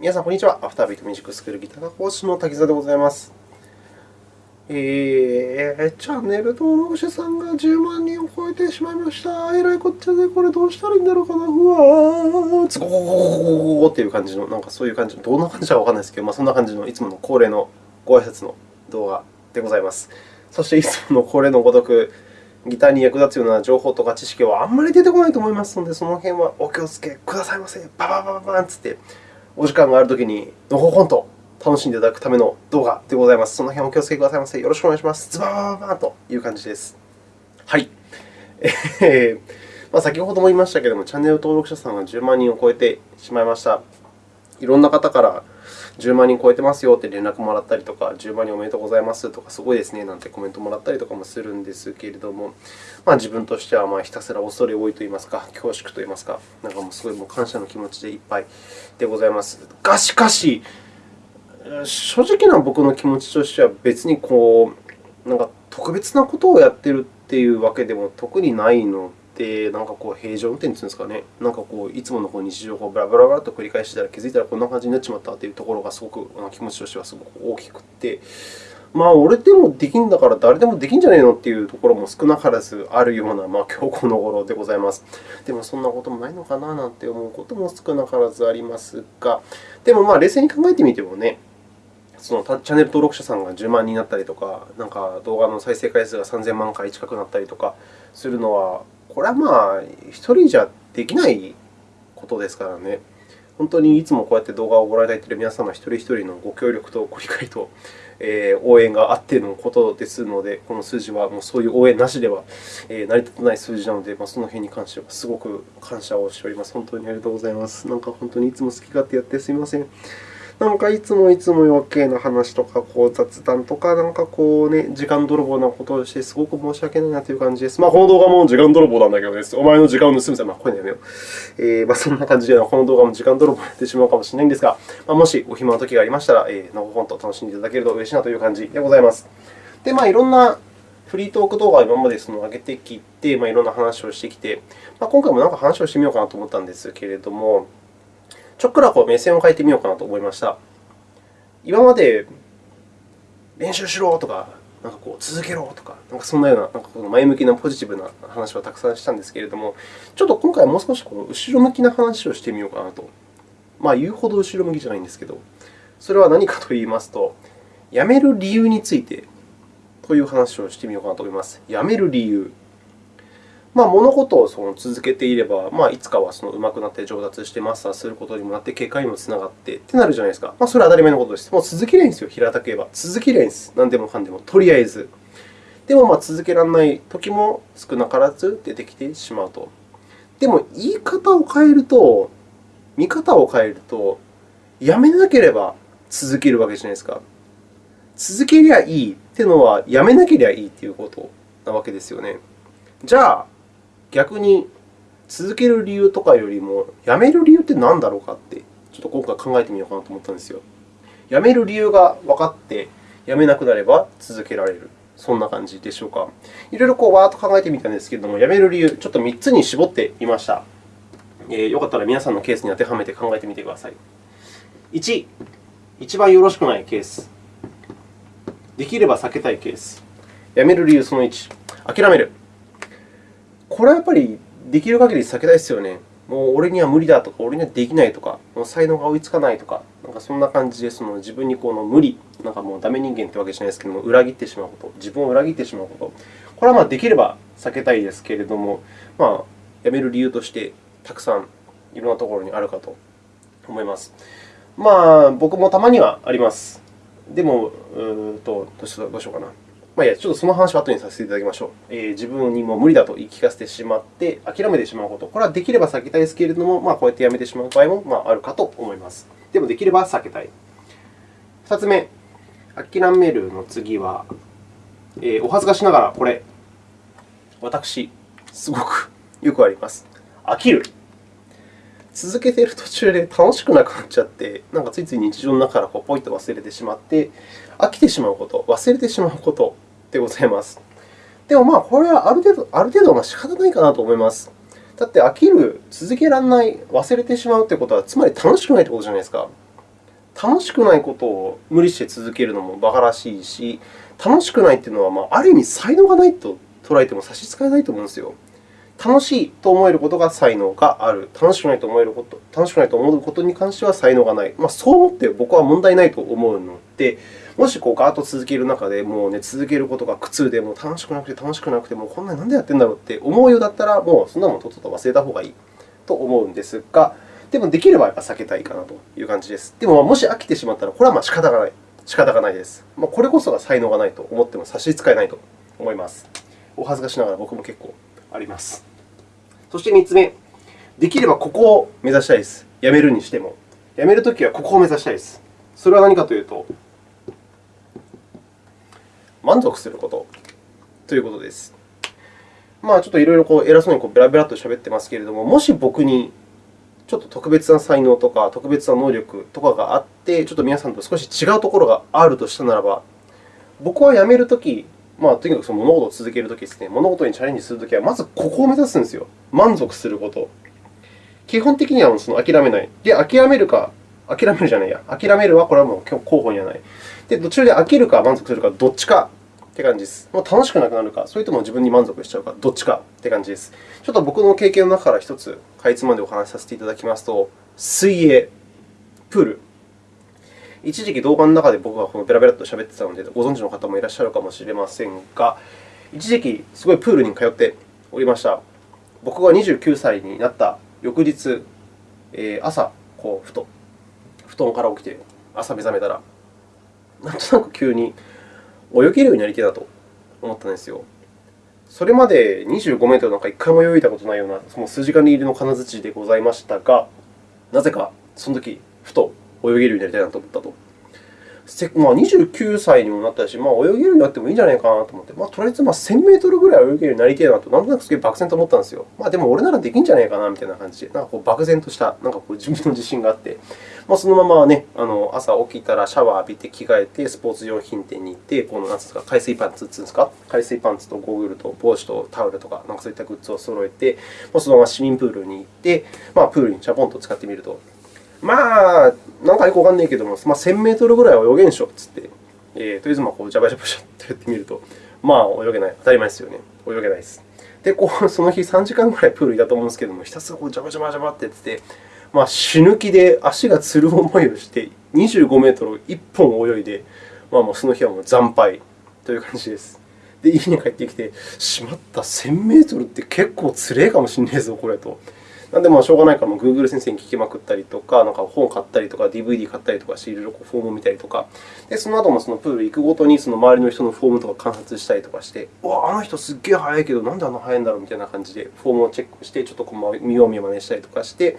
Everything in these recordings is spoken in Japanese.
皆さん、こんにちは。アフタービートミュージックスクールギター講師の滝沢でございます。えー、チャンネル登録者さんが10万人を超えてしまいました。えらいこっちゃで、これどうしたらいいんだろうかな。うわー、つごごごごっていう感じの、なんかそういう感じの、どんな感じかわからないですけど、まあ、そんな感じのいつもの恒例のご挨拶の動画でございます。そして、いつもの恒例のごとく、ギターに役立つような情報とか知識はあんまり出てこないと思いますので、その辺はお気をつけくださいませ。バババババンつって。お時間があるときにのほほんと楽しんでいただくための動画でございます。その辺お気をつけくださいませ。よろしくお願いします。ズバーバーという感じです。はい。まあ、先ほども言いましたけれども、チャンネル登録者さんが10万人を超えてしまいました。いろんな方から10万人超えてますよって連絡もらったりとか、10万人おめでとうございますとか、すごいですねなんてコメントもらったりとかもするんですけれども、まあ、自分としてはまあひたすら恐れ多いといいますか、恐縮といいますか、なんかもうすごいもう感謝の気持ちでいっぱいでございます。が、しかし、正直な僕の気持ちとしては、別にこうなんか特別なことをやってるっていうわけでも特にないの、なんかこう平常運転というんですかね、なんかこういつものこう日常をブラブラブラと繰り返してたら気づいたらこんな感じになっちまったというところがすごく気持ちとしてはすごく大きくて、まあ、俺でもできんだから誰でもできんじゃねえのっていうところも少なからずあるような、まあ、今日この頃でございます。でも、そんなこともないのかななんて思うことも少なからずありますが、でも、まあ、冷静に考えてみてもね、そのチャンネル登録者さんが10万人になったりとか、なんか動画の再生回数が3000万回近くなったりとかするのは、これはまあ、1人じゃできないことですからね。本当にいつもこうやって動画をご覧いただいている皆様一人一人のご協力とご理解と、え、応援があってのことですので、この数字はもうそういう応援なしでは、え、成り立たない数字なので、まあ、その辺に関してはすごく感謝をしております。本当にありがとうございます。なんか本当にいつも好き勝手やってすみません。なんかいつもいつも余計な話とか、こう雑談とか、なんかこうね、時間泥棒なことをして、すごく申し訳ないなという感じです。まあ、この動画も時間泥棒なんだけどです。お前の時間を盗むぜ。まあ、これやめよう。えー、まあ、そんな感じで、この動画も時間泥棒になってしまうかもしれないんですが、まあ、もしお暇な時がありましたら、えー、のほほんと楽しんでいただけると嬉しいなという感じでございます。で、まあ、いろんなフリートーク動画を今までその上げてきて、まあ、いろんな話をしてきて、まあ、今回もなんか話をしてみようかなと思ったんですけれども、ちょっくらこう目線を変えてみようかなと思いました。今まで練習しろとか、なんかこう続けろとか、なんかそんなようななんかこの前向きなポジティブな話はたくさんしたんですけれども、ちょっと今回はもう少しこの後ろ向きな話をしてみようかなと。まあ、言うほど後ろ向きじゃないんですけど、それは何かといいますと、辞める理由についてという話をしてみようかなと思います。辞める理由。まあ、物事をその続けていれば、まあ、いつかはその上手くなって上達してマスターすることにもなって、結果にもつながってってなるじゃないですか。まあ、それは当たり前のことです。もう続けりゃいいんですよ、平たく言えば。続けりゃいいんです。何でもかんでも、とりあえず。でも、まあ、続けられないときも少なからず出てきてしまうと。でも、言い方を変えると、見方を変えると、やめなければ続けるわけじゃないですか。続けりゃいいっていうのは、やめなければいいということなわけですよね。じゃあ、逆に続ける理由とかよりも、やめる理由って何だろうかって、ちょっと今回考えてみようかなと思ったんですよ。やめる理由が分かって、やめなくなれば続けられる。そんな感じでしょうか。いろいろこうわーっと考えてみたんですけれども、やめる理由、ちょっと3つに絞ってみました。えー、よかったら皆さんのケースに当てはめて考えてみてください。1、一番よろしくないケース。できれば避けたいケース。やめる理由その1、諦める。これはやっぱりできる限り避けたいですよね。もう俺には無理だとか、俺にはできないとか、もう才能が追いつかないとか、なんかそんな感じでその自分にこの無理、なんかもうダメ人間というわけじゃないですけども、裏切ってしまうこと、自分を裏切ってしまうこと、これはまあできれば避けたいですけれども、まあ、やめる理由としてたくさんいろんなところにあるかと思います。まあ、僕もたまにはあります。でも、うーとどうしようかな。まあ、いや、ちょっとその話は後にさせていただきましょう。えー、自分にも無理だと言い聞かせてしまって、諦めてしまうこと。これはできれば避けたいですけれども、まあ、こうやってやめてしまう場合もまああるかと思います。でも、できれば避けたい。2つ目、諦めるの次は、えー、お恥ずかしながらこれ、私、すごくよくあります。飽きる。続けている途中で楽しくなくなっちゃって、なんかついつい日常の中からこうポイッと忘れてしまって、飽きてしまうこと、忘れてしまうことでございます。でも、まあ、これはある程度、ある程度ま仕方ないかなと思います。だって、飽きる、続けられない、忘れてしまうということは、つまり楽しくないということじゃないですか。楽しくないことを無理して続けるのも馬鹿らしいし、楽しくないというのは、ま、ある意味才能がないと捉えても差し支えないと思うんですよ。楽しいと思えることが才能がある。楽しくないと思えること、楽しくないと思うことに関しては才能がない。まあ、そう思って僕は問題ないと思うので、もしこうガーッと続ける中で、もうね、続けることが苦痛で、もう楽しくなくて楽しくなくて、もうこんなになんでやってんだろうって思うようだったら、もうそんなもんとっとと忘れた方がいいと思うんですが、でも、できればやっぱ避けたいかなという感じです。でも、もし飽きてしまったら、これはまあ仕方がない。仕方がないです。まあ、これこそが才能がないと思っても差し支えないと思います。お恥ずかしながら僕も結構あります。そして3つ目、できればここを目指したいです。やめるにしても。やめるときはここを目指したいです。それは何かというと、満足することということです。まあ、ちょっといろいろこう偉そうにこうベラベラと喋ってますけれども、もし僕にちょっと特別な才能とか特別な能力とかがあって、ちょっと皆さんと少し違うところがあるとしたならば、僕は辞めるとき、まあ、とにかくその物事を続けるときですね、物事にチャレンジするときは、まずここを目指すんですよ。満足すること。基本的にはその諦めない。で、諦めるか、諦めるじゃないや。諦めるはこれはもう候補にはない。で、途中で飽きるか満足するか、どっちかって感じです。もう楽しくなくなるか、それとも自分に満足しちゃうか、どっちかって感じです。ちょっと僕の経験の中から1つ、かいつまでお話しさせていただきますと、水泳、プール。一時期動画の中で僕がこのベラベラと喋ってたので、ご存知の方もいらっしゃるかもしれませんが、一時期、すごいプールに通っておりました。僕が29歳になった翌日、えー、朝、こうふと布団から起きて、朝目覚めたら、なんとなく急に泳げるようになりたいなと思ったんですよ。それまで25メートルなんか1回も泳いだことないような、その数時間に入りの金槌でございましたが、なぜかその時ふと泳げるようになりたいなと思ったと。まあ、29歳にもなったし、まあ、泳げるようになってもいいんじゃないかなと思って、まあ、とりあえずまあ1000メートルぐらい泳げるようになりたいなと、なんとなくすげえ漠然と思ったんですよ。まあ、でも俺ならできるんじゃないかなみたいな感じで、なんかこう漠然としたなんかこう自分の自信があって、まあ、そのまま、ね、あの朝起きたらシャワー浴びて着替えて、スポーツ用品店に行って、このなんですか海水パンツっていうんですか、海水パンツとゴーグルと帽子とタオルとか、なんかそういったグッズを揃えて、まあ、そのまま市民プールに行って、まあ、プールにチャポンと使ってみると。まあ、なんかよくわかんないけども、まあ、1000メートルぐらいは泳げんしょっつって、えー、とりあえずまあこうジャバジャバジャってやってみると、まあ泳げない。当たり前ですよね。泳げないです。で、こう その日3時間ぐらいプールいたと思うんですけども、ひたすらこうジャバジャバジャバってやってて、まあ、死ぬ気で足がつる思いをして、25メートルを1本泳いで、まあ、もうその日はもう惨敗という感じです。で、家に帰ってきて、しまった、1000メートルって結構つれえかもしれないぞ、これと。なんで、まあ、しょうがないから、Google 先生に聞きまくったりとか、なんか本買ったりとか、DVD 買ったりとかして、いろいろフォームを見たりとか、でその後もそのプール行くごとにその周りの人のフォームとか観察したりとかして、うわあの人すっげえ速いけど、なんであんな速いんだろうみたいな感じで、フォームをチェックして、ちょっとこう見よう見まねしたりとかして、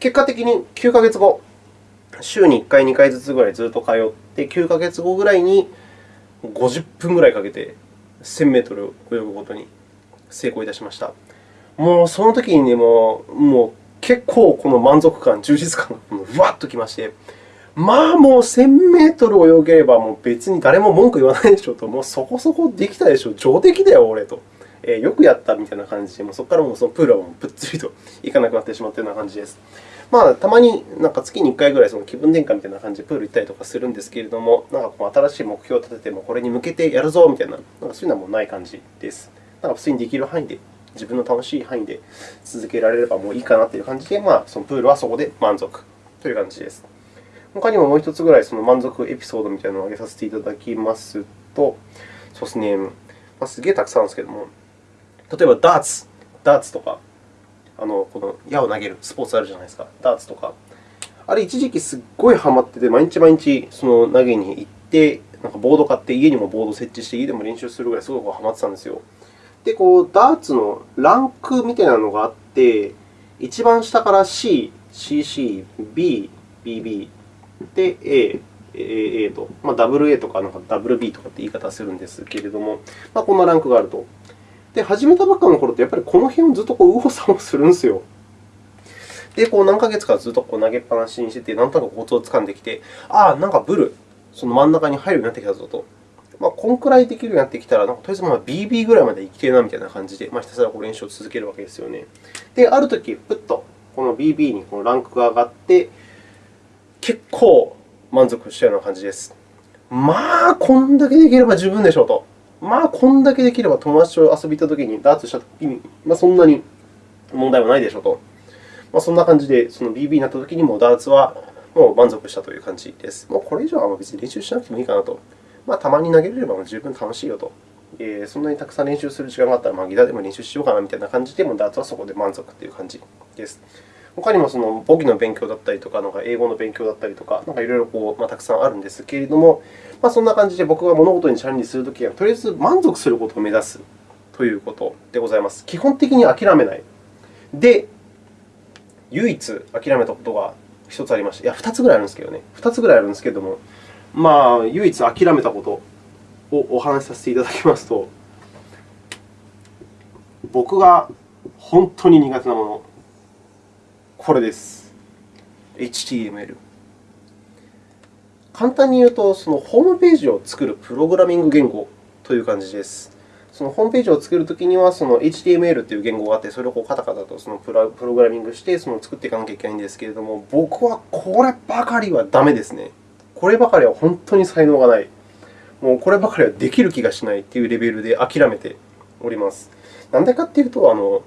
結果的に9ヶ月後、週に1回、2回ずつぐらいずっと通って、9ヶ月後ぐらいに50分ぐらいかけて1000メートル泳ぐことに成功いたしました。もうその時にね、もうもう結構この満足感、充実感がふわっときまして、まあもう1000メートル泳げればもう別に誰も文句言わないでしょうと、もうそこそこできたでしょう、上出来だよ、俺と。えー、よくやったみたいな感じで、もうそこからもうそのプールはもうぷっつりと 行かなくなってしまったような感じです。まあ、たまになんか月に1回ぐらいその気分転換みたいな感じでプール行ったりとかするんですけれども、なんかこう新しい目標を立ててもこれに向けてやるぞみたいな、なんかそういうのはもうない感じです。なんか普通にできる範囲で、自分の楽しい範囲で続けられればもういいかなという感じで、まあ、そのプールはそこで満足という感じです。他にももう1つぐらいその満足エピソードみたいなのを挙げさせていただきますと、そうですね、ま、すげえたくさんあるんですけども、例えばダーツ、ダーツとか、あのこの矢を投げるスポーツあるじゃないですか、ダーツとか。あれ、一時期すっごいハマってて、毎日毎日その投げに行って、なんかボード買って、家にもボード設置して、家でも練習するぐらいすごくハマってたんですよ。で、こうダーツのランクみたいなのがあって、一番下から C、CC、B、BB で A、AA と、まあ、AA とかなんか WB とかって言い方するんですけれども、まあ、こんなランクがあると。で、始めたばっかの頃って、やっぱりこの辺をずっとこう右往左往するんですよ。で、こう何ヶ月かずっとこう投げっぱなしにしてて、なんとなくコツをつかんできて、ああ、なんかブル、その真ん中に入るようになってきたぞと。まあ、こんくらいできるようになってきたら、なんかとりあえずまあ BB ぐらいまでいきてるなみたいな感じで、まあ、ひたすらこう練習を続けるわけですよね。で、あるとき、ぷっとこの BB にこのランクが上がって、結構満足したような感じです。まあ、こんだけできれば十分でしょうと。まあ、こんだけできれば友達と遊び行ったときに、ダーツしたときに、まあ、そんなに問題はないでしょうと。まあ、そんな感じで、その BB になったときにもダーツはもう満足したという感じです。もうこれ以上は別に練習しなくてもいいかなと。まあ、たまに投げれれば十分楽しいよと。えー、そんなにたくさん練習する時間があったら、まあ、ギターでも練習しようかなみたいな感じで、もダーツはそこで満足という感じです。他にもその簿記の勉強だったりとか、なんか英語の勉強だったりとか、なんかいろいろこう、まあ、たくさんあるんですけれども、まあ、そんな感じで僕が物事にチャレンジするときは、とりあえず満足することを目指すということでございます。基本的に諦めない。で、唯一諦めたことが1つありまして、いや、2つぐらいあるんですけどね。2つぐらいあるんですけれども、まあ、唯一諦めたことをお話しさせていただきますと、僕が本当に苦手なもの、これです。HTML。簡単に言うと、そのホームページを作るプログラミング言語という感じです。そのホームページを作るときには、その HTML という言語があって、それをこうカタカタとそのプログラミングしてその作っていかなきゃいけないんですけれども、僕はこればかりはダメですね。こればかりは本当に才能がない。もうこればかりはできる気がしないというレベルで諦めております。なんでかというと、あの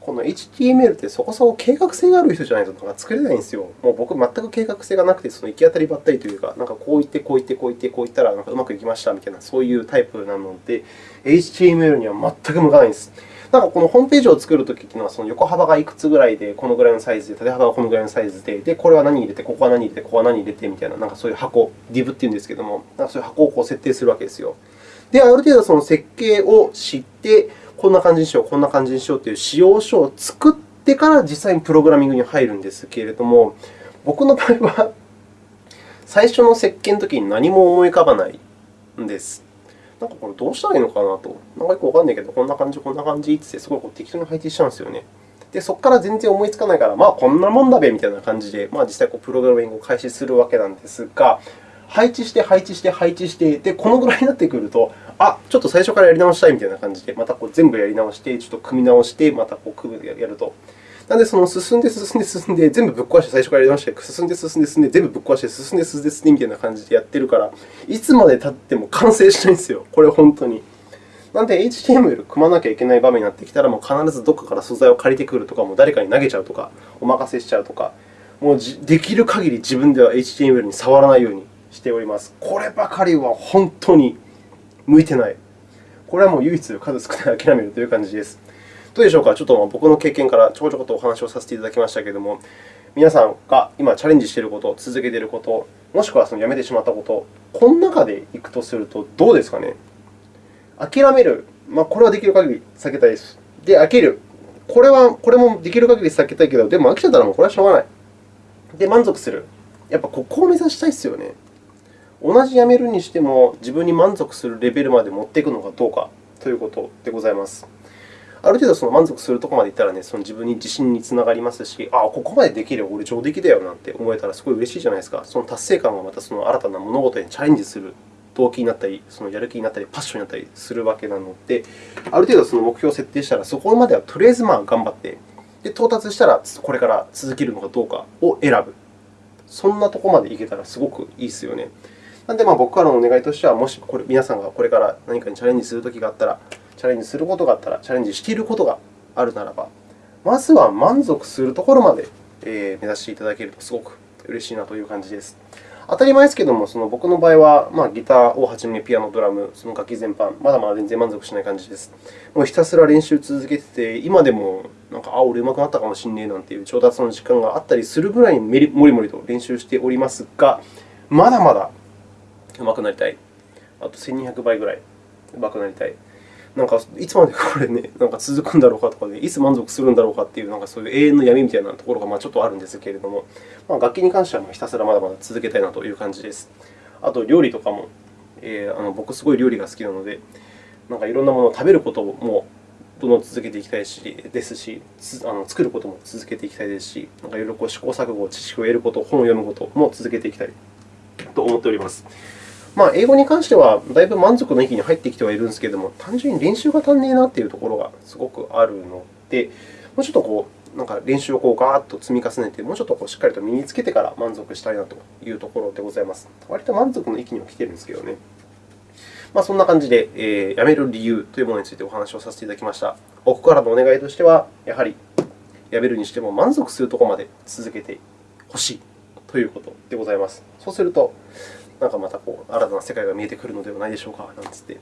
この HTML ってそこそこ計画性がある人じゃないとなんか作れないんですよ。もう僕、全く計画性がなくて、その行き当たりばったりというか、なんかこう言って、こう言って、こう言って、こう言ったらなんかうまくいきましたみたいな、そういうタイプなので、HTML には全く向かないんです。なんかこのホームページを作るときというのは、その横幅がいくつぐらいで、このぐらいのサイズで、縦幅がこのぐらいのサイズで、で、これは何入れて、ここは何入れて、ここは何入れてみたいな、なんかそういう箱、div っていうんですけども、なんかそういう箱をこう設定するわけですよ。で、ある程度その設計を知って、こんな感じにしよう、こんな感じにしようという仕様書を作ってから実際にプログラミングに入るんですけれども、僕の場合は、最初の設計のときに何も思い浮かばないんです。なんかこれどうしたらいいのかなと。なんかよくわかんないけど、こんな感じ、こんな感じってすごいこう適当に配置しちゃうんですよね。で、そこから全然思いつかないから、まあ、こんなもんだべみたいな感じで、まあ、実際こうプログラミングを開始するわけなんですが、配置して、配置して、配置して、で、このぐらいになってくると、あ、ちょっと最初からやり直したいみたいな感じで、またこう全部やり直して、ちょっと組み直して、またこう組むやると。なので、その進んで、進んで、進んで、全部ぶっ壊して、最初からやり直して、進んで、進んで、進んで、全部ぶっ壊して、進んで、進んで、進んでみたいな感じでやってるから、いつまで経っても完成しないんですよ、これ本当に。なので、HTML を組まなきゃいけない場面になってきたら、もう必ずどこかから素材を借りてくるとか、もう誰かに投げちゃうとか、お任せしちゃうとか、もうできる限り自分では HTML に触らないようにしております。こればかりは本当に向いてない。これはもう唯一数少ない諦めるという感じです。どうでしょうか、ちょっと僕の経験からちょこちょことお話をさせていただきましたけれども、皆さんが今チャレンジしていること、続けていること、もしくはそのやめてしまったこと、この中でいくとするとどうですかね？諦める、まあ、これはできる限り避けたいです。で、飽きる、これはこれもできる限り避けたいけど、でも飽きちゃったらもうこれはしょうがない。で、満足する。やっぱここを目指したいですよね。同じやめるにしても、自分に満足するレベルまで持っていくのかどうかということでございます。ある程度その満足するところまでいったら、ね、その自分に自信につながりますし、ああ、ここまでできれば俺上出来だよなんて思えたらすごい嬉しいじゃないですか。その達成感がまたその新たな物事にチャレンジする動機になったり、そのやる気になったり、パッションになったりするわけなので、ある程度その目標を設定したら、そこまではとりあえずまあ頑張って、で到達したらこれから続けるのかどうかを選ぶ。そんなところまでいけたらすごくいいですよね。なので、僕からのお願いとしては、もしこれ皆さんがこれから何かにチャレンジするときがあったら、チャレンジすることがあったら、チャレンジしていることがあるならば、まずは満足するところまで目指していただけるとすごく嬉しいなという感じです。当たり前ですけれども、その僕の場合は、まあ、ギターをはじめピアノ、ドラム、その楽器全般、まだまだ全然満足しない感じです。もうひたすら練習を続けてて、今でもなんか、あ、俺上手くなったかもしれないなんていう上達の時間があったりするぐらいにもりもりと練習しておりますが、まだまだ上手くなりたい。あと1200倍ぐらい上手くなりたい。なんか、いつまでこれね、なんか続くんだろうかとかで、いつ満足するんだろうかっていう、なんかそういう永遠の闇みたいなところがまあちょっとあるんですけれども、まあ、楽器に関してはひたすらまだまだ続けたいなという感じです。あと、料理とかも、えー、あの僕、すごい料理が好きなので、なんかいろんなものを食べることもどんどん続けていきたいしですし、あの作ることも続けていきたいですし、なんかいろいろこう試行錯誤、知識を得ること、本を読むことも続けていきたいと思っております。まあ、英語に関しては、だいぶ満足の域に入ってきてはいるんですけれども、単純に練習が足んねえなというところがすごくあるので、もうちょっとこうなんか練習をこうガーッと積み重ねて、もうちょっとこうしっかりと身につけてから満足したいなというところでございます。割と満足の域には来ているんですけどね。まあ、そんな感じで、えー、辞める理由というものについてお話をさせていただきました。僕からのお願いとしては、やはり辞めるにしても満足するところまで続けてほしいということでございます。そうすると、なんかまたこう新たな世界が見えてくるのではないでしょうか、なんつって。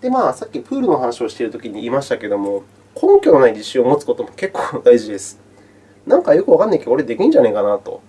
で、まあ、さっきプールの話をしているときに言いましたけれども、根拠のない自信を持つことも結構大事です。なんかよくわかんないけど、俺できんじゃねえかなと。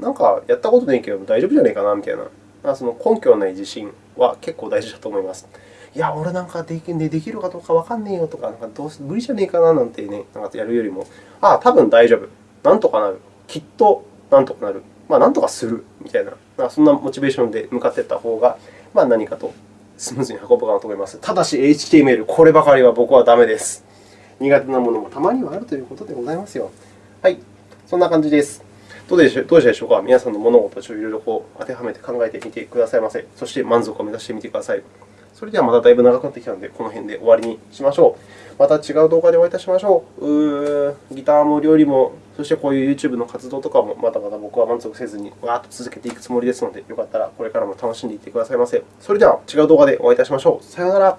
なんかやったことないけど大丈夫じゃねえかなみたいな。まあ、その根拠のない自信は結構大事だと思います。いや、俺なんかできできるかどうかわかんねえよとか、なんかどう無理じゃねえかななんてね、なんかやるよりも、ああ、多分大丈夫。なんとかなる。きっとなんとかなる。まあ、なんとかするみたいな、まあ、そんなモチベーションで向かっていった方が、まあ、何かとスムーズに運ぶかなと思います。ただし、HTML、こればかりは僕はダメです。苦手なものもたまにはあるということでございますよ。はい、そんな感じです。どうでしたでしょうか？皆さんの物事をいろいろこう当てはめて考えてみてくださいませ。そして満足を目指してみてください。それではまただいぶ長くなってきたので、この辺で終わりにしましょう。また違う動画でお会いいたしましょう。うギターも料理も、そしてこういう YouTube の活動とかも、まだまだ僕は満足せずに、わーっと続けていくつもりですので、よかったらこれからも楽しんでいってくださいませ。それでは違う動画でお会いいたしましょう。さようなら。